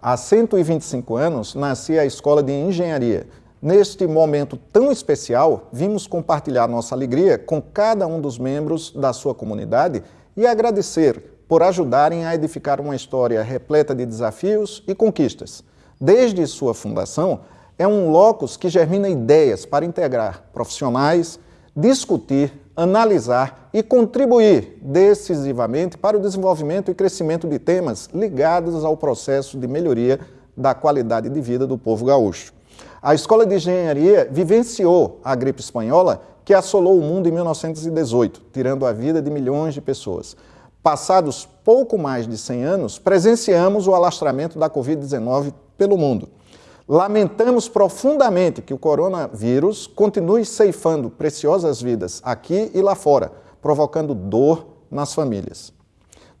Há 125 anos, nascia a Escola de Engenharia. Neste momento tão especial, vimos compartilhar nossa alegria com cada um dos membros da sua comunidade e agradecer por ajudarem a edificar uma história repleta de desafios e conquistas. Desde sua fundação, é um locus que germina ideias para integrar profissionais, discutir, analisar e contribuir decisivamente para o desenvolvimento e crescimento de temas ligados ao processo de melhoria da qualidade de vida do povo gaúcho. A Escola de Engenharia vivenciou a gripe espanhola que assolou o mundo em 1918, tirando a vida de milhões de pessoas. Passados pouco mais de 100 anos, presenciamos o alastramento da Covid-19 pelo mundo. Lamentamos profundamente que o coronavírus continue ceifando preciosas vidas aqui e lá fora, provocando dor nas famílias.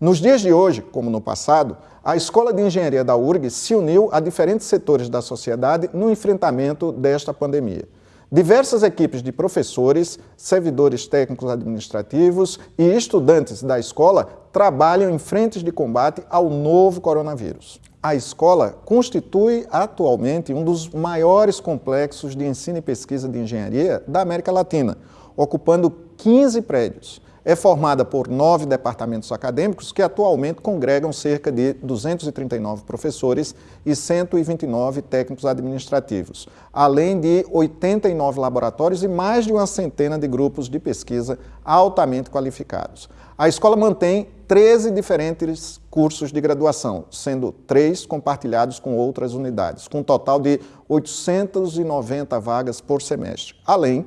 Nos dias de hoje, como no passado, a Escola de Engenharia da URG se uniu a diferentes setores da sociedade no enfrentamento desta pandemia. Diversas equipes de professores, servidores técnicos administrativos e estudantes da escola trabalham em frentes de combate ao novo coronavírus. A escola constitui atualmente um dos maiores complexos de ensino e pesquisa de engenharia da América Latina, ocupando 15 prédios é formada por nove departamentos acadêmicos que atualmente congregam cerca de 239 professores e 129 técnicos administrativos, além de 89 laboratórios e mais de uma centena de grupos de pesquisa altamente qualificados. A escola mantém 13 diferentes cursos de graduação, sendo três compartilhados com outras unidades, com um total de 890 vagas por semestre, além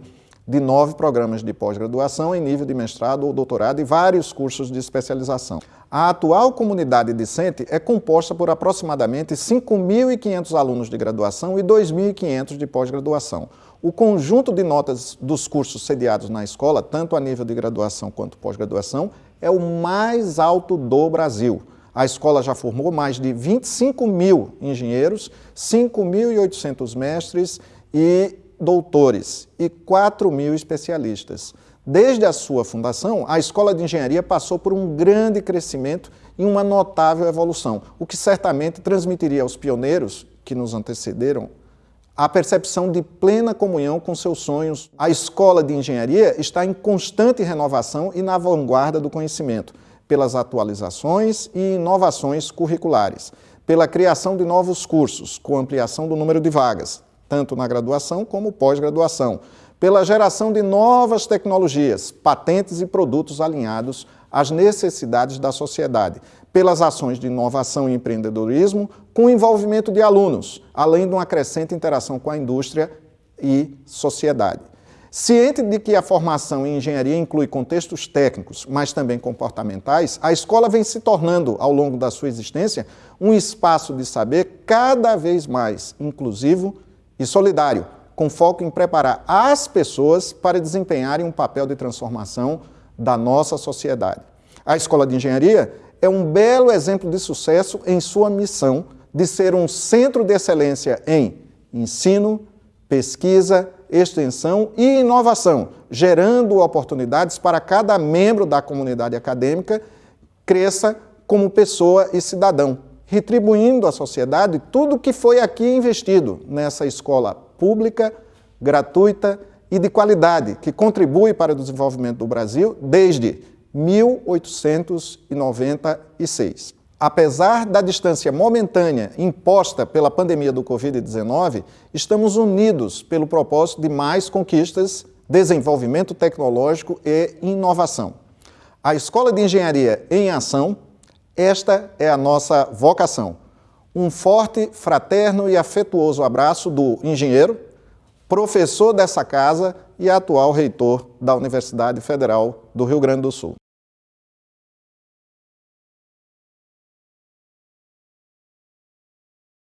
de nove programas de pós-graduação em nível de mestrado ou doutorado e vários cursos de especialização. A atual comunidade discente é composta por aproximadamente 5.500 alunos de graduação e 2.500 de pós-graduação. O conjunto de notas dos cursos sediados na escola, tanto a nível de graduação quanto pós-graduação, é o mais alto do Brasil. A escola já formou mais de 25 mil engenheiros, 5.800 mestres e doutores e 4 mil especialistas. Desde a sua fundação, a Escola de Engenharia passou por um grande crescimento e uma notável evolução, o que certamente transmitiria aos pioneiros que nos antecederam a percepção de plena comunhão com seus sonhos. A Escola de Engenharia está em constante renovação e na vanguarda do conhecimento, pelas atualizações e inovações curriculares, pela criação de novos cursos, com ampliação do número de vagas, tanto na graduação como pós-graduação, pela geração de novas tecnologias, patentes e produtos alinhados às necessidades da sociedade, pelas ações de inovação e empreendedorismo, com envolvimento de alunos, além de uma crescente interação com a indústria e sociedade. Ciente de que a formação em engenharia inclui contextos técnicos, mas também comportamentais, a escola vem se tornando, ao longo da sua existência, um espaço de saber cada vez mais inclusivo, e solidário, com foco em preparar as pessoas para desempenharem um papel de transformação da nossa sociedade. A Escola de Engenharia é um belo exemplo de sucesso em sua missão de ser um centro de excelência em ensino, pesquisa, extensão e inovação, gerando oportunidades para cada membro da comunidade acadêmica cresça como pessoa e cidadão retribuindo à sociedade tudo que foi aqui investido nessa escola pública, gratuita e de qualidade, que contribui para o desenvolvimento do Brasil desde 1896. Apesar da distância momentânea imposta pela pandemia do Covid-19, estamos unidos pelo propósito de mais conquistas, desenvolvimento tecnológico e inovação. A Escola de Engenharia em Ação esta é a nossa vocação. Um forte, fraterno e afetuoso abraço do engenheiro, professor dessa casa e atual reitor da Universidade Federal do Rio Grande do Sul.